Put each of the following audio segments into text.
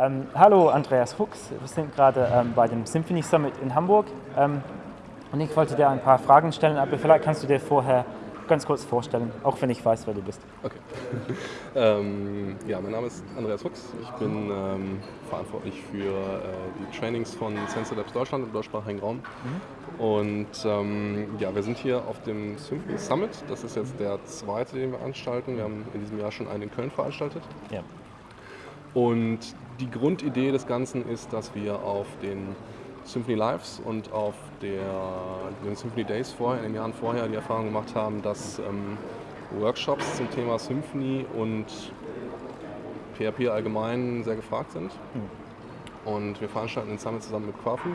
Ähm, hallo Andreas Fuchs, wir sind gerade ähm, bei dem Symphony Summit in Hamburg ähm, und ich wollte dir ein paar Fragen stellen, aber vielleicht kannst du dir vorher ganz kurz vorstellen, auch wenn ich weiß, wer du bist. Okay. ähm, ja, mein Name ist Andreas Fuchs. Ich bin ähm, verantwortlich für äh, die Trainings von Sensor Labs Deutschland im deutschsprachigen Raum. Mhm. Und ähm, ja, wir sind hier auf dem Symphony Summit. Das ist jetzt der zweite, den wir veranstalten. Wir haben in diesem Jahr schon einen in Köln veranstaltet. Ja. Und die Grundidee des Ganzen ist, dass wir auf den Symphony Lives und auf der, den Symphony Days vorher, in den Jahren vorher die Erfahrung gemacht haben, dass ähm, Workshops zum Thema Symphony und PHP allgemein sehr gefragt sind. Mhm. Und wir veranstalten den Summit zusammen mit Quafu,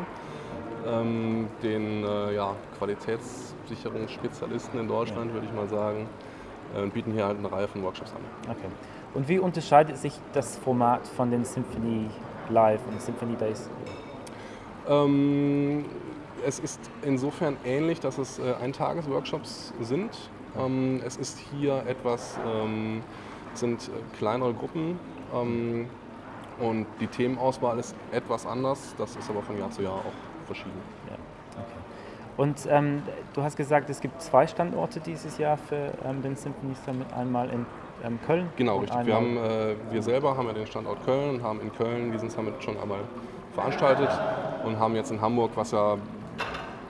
ähm, den äh, ja, Qualitätssicherungsspezialisten in Deutschland, ja. würde ich mal sagen, und bieten hier halt eine Reihe von Workshops an. Okay. Und wie unterscheidet sich das Format von den Symphony Live und Symphony Days? Ähm, es ist insofern ähnlich, dass es äh, Eintages-Workshops sind. Ähm, es ist hier etwas, ähm, sind äh, kleinere Gruppen ähm, und die Themenauswahl ist etwas anders. Das ist aber von Jahr zu Jahr auch verschieden. Ja. Und ähm, du hast gesagt, es gibt zwei Standorte dieses Jahr für ähm, den Symphony Summit. Einmal in ähm, Köln. Genau, richtig. Wir, haben, äh, wir selber haben ja den Standort Köln und haben in Köln diesen Summit schon einmal veranstaltet und haben jetzt in Hamburg, was ja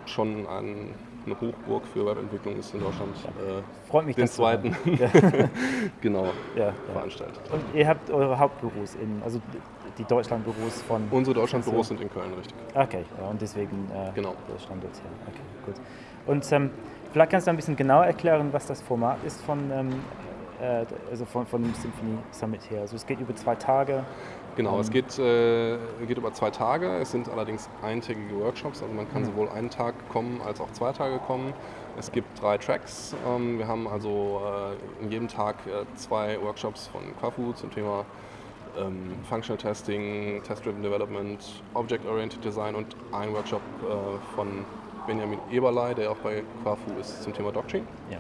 schon ein, eine Hochburg für Webentwicklung ist in Deutschland, äh, Freut mich, den zweiten genau ja, ja. veranstaltet. Und ihr habt eure Hauptbüros in, also die Deutschlandbüros von... Unsere Deutschlandbüros sind in Köln, richtig. Okay, ja, und deswegen äh, genau. der Standort hier. Okay, gut. Und ähm, vielleicht kannst du ein bisschen genauer erklären, was das Format ist von, ähm, äh, also von, von dem Symphony Summit her. Also es geht über zwei Tage. Genau, es geht, äh, geht über zwei Tage. Es sind allerdings eintägige Workshops, also man kann mhm. sowohl einen Tag kommen als auch zwei Tage kommen. Es gibt drei Tracks. Ähm, wir haben also äh, in jedem Tag äh, zwei Workshops von Quafu zum Thema ähm, Functional Testing, Test-Driven Development, Object-Oriented Design und ein Workshop äh, von Benjamin Eberlei, der auch bei Quafu ist, zum Thema Doctrine. Ja.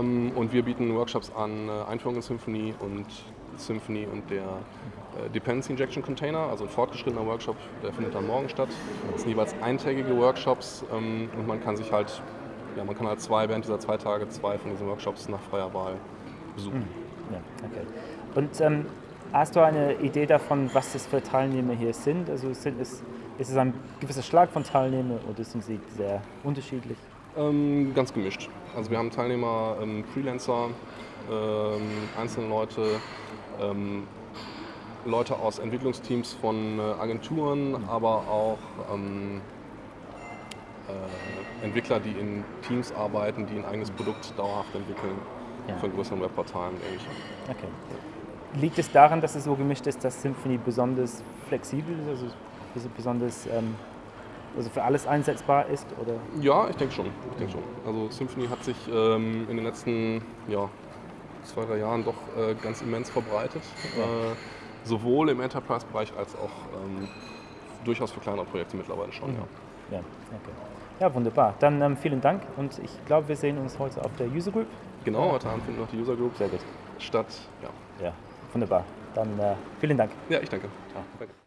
Ähm, und wir bieten Workshops an äh, Einführung in Symphony und Symphony und der äh, Dependency Injection Container, also ein fortgeschrittener Workshop, der findet dann morgen statt. Das sind jeweils eintägige Workshops ähm, und man kann sich halt, ja, man kann halt zwei während dieser zwei Tage zwei von diesen Workshops nach freier Wahl besuchen. Hm. Ja, okay. Und ähm, hast du eine Idee davon, was das für Teilnehmer hier sind? Also sind es, ist es ein gewisser Schlag von Teilnehmern oder sind sie sehr unterschiedlich? Ähm, ganz gemischt. Also wir haben Teilnehmer, ähm, Freelancer, einzelne Leute, ähm, Leute aus Entwicklungsteams von äh, Agenturen, aber auch ähm, äh, Entwickler, die in Teams arbeiten, die ein eigenes Produkt dauerhaft entwickeln ja. von größeren Webportalen. Okay. Liegt es daran, dass es so gemischt ist, dass Symfony besonders flexibel ist, also besonders ähm, also für alles einsetzbar ist? Oder? Ja, ich denke schon. Ich denke schon. Also Symfony hat sich ähm, in den letzten ja, zwei, drei Jahren doch äh, ganz immens verbreitet. Ja. Äh, sowohl im Enterprise-Bereich als auch ähm, durchaus für kleinere Projekte mittlerweile schon. Mhm. Ja. Ja, okay. ja, wunderbar. Dann ähm, vielen Dank und ich glaube, wir sehen uns heute auf der User Group. Genau, heute Abend findet noch die User Group Sehr gut. statt. Ja, ja wunderbar. Dann äh, vielen Dank. Ja, ich danke. Ciao. danke.